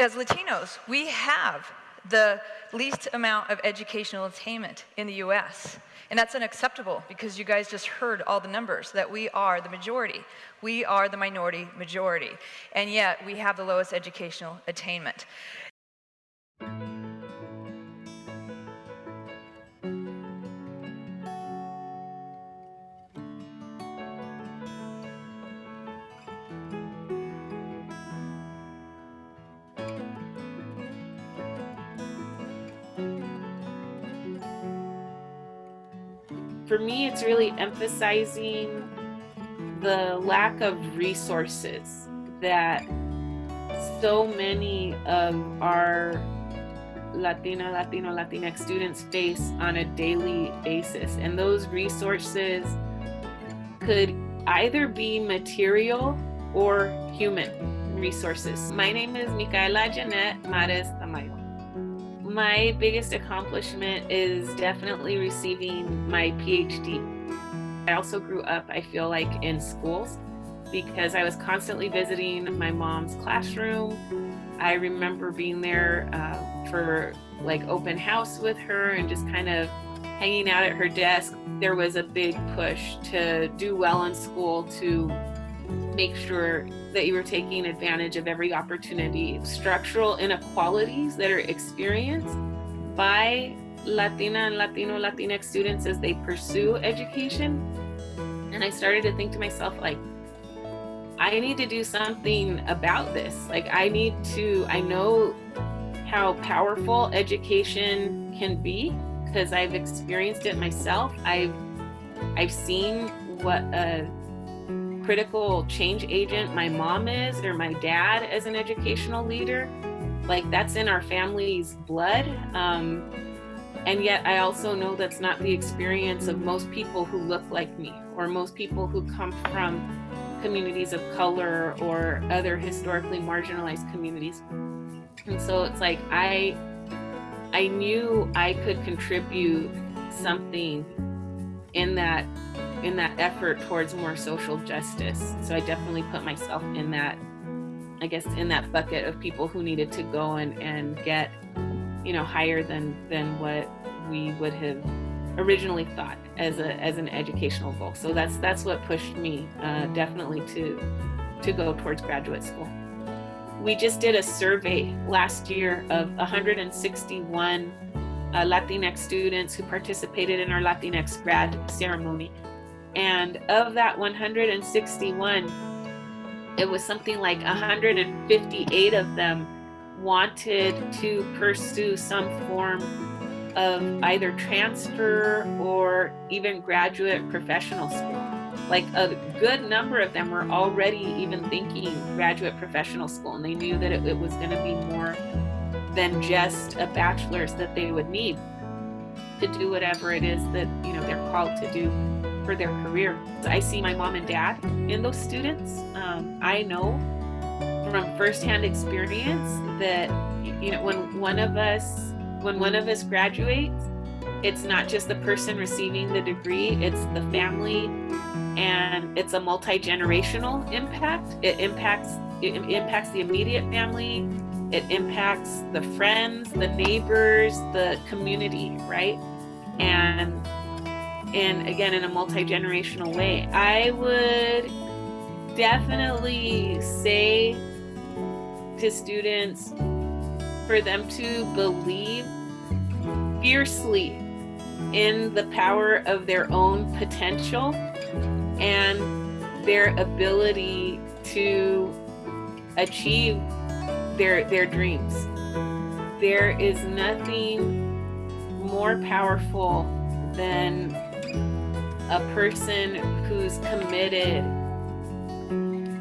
as Latinos, we have the least amount of educational attainment in the US. And that's unacceptable because you guys just heard all the numbers that we are the majority. We are the minority majority. And yet we have the lowest educational attainment. For me, it's really emphasizing the lack of resources that so many of our Latina, Latino, Latinx students face on a daily basis. And those resources could either be material or human resources. My name is Micaela Janet Mares Tamayo. My biggest accomplishment is definitely receiving my PhD. I also grew up, I feel like, in schools because I was constantly visiting my mom's classroom. I remember being there uh, for like open house with her and just kind of hanging out at her desk. There was a big push to do well in school, to make sure that you are taking advantage of every opportunity. Structural inequalities that are experienced by Latina and Latino Latinx students as they pursue education. And I started to think to myself, like, I need to do something about this. Like, I need to, I know how powerful education can be because I've experienced it myself. I've, I've seen what a critical change agent my mom is or my dad as an educational leader. Like that's in our family's blood. Um, and yet I also know that's not the experience of most people who look like me or most people who come from communities of color or other historically marginalized communities. And so it's like I I knew I could contribute something in that in that effort towards more social justice. So I definitely put myself in that, I guess, in that bucket of people who needed to go and, and get, you know, higher than, than what we would have originally thought as a as an educational goal. So that's that's what pushed me uh, definitely to to go towards graduate school. We just did a survey last year of 161 uh, Latinx students who participated in our Latinx grad ceremony. And of that 161, it was something like 158 of them wanted to pursue some form of either transfer or even graduate professional school. Like a good number of them were already even thinking graduate professional school and they knew that it, it was going to be more than just a bachelor's that they would need to do whatever it is that you know they're called to do for their career. I see my mom and dad in those students. Um, I know from firsthand experience that you know when one of us when one of us graduates, it's not just the person receiving the degree, it's the family and it's a multi-generational impact. It impacts it impacts the immediate family, it impacts the friends, the neighbors, the community, right? And and again in a multi-generational way. I would definitely say to students for them to believe fiercely in the power of their own potential and their ability to achieve their their dreams. There is nothing more powerful than a person who's committed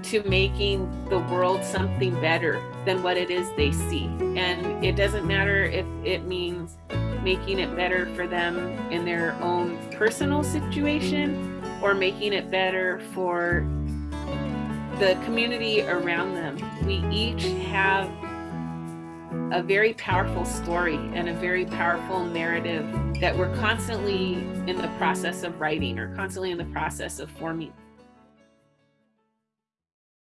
to making the world something better than what it is they see. And it doesn't matter if it means making it better for them in their own personal situation or making it better for the community around them. We each have a very powerful story and a very powerful narrative that we're constantly in the process of writing or constantly in the process of forming.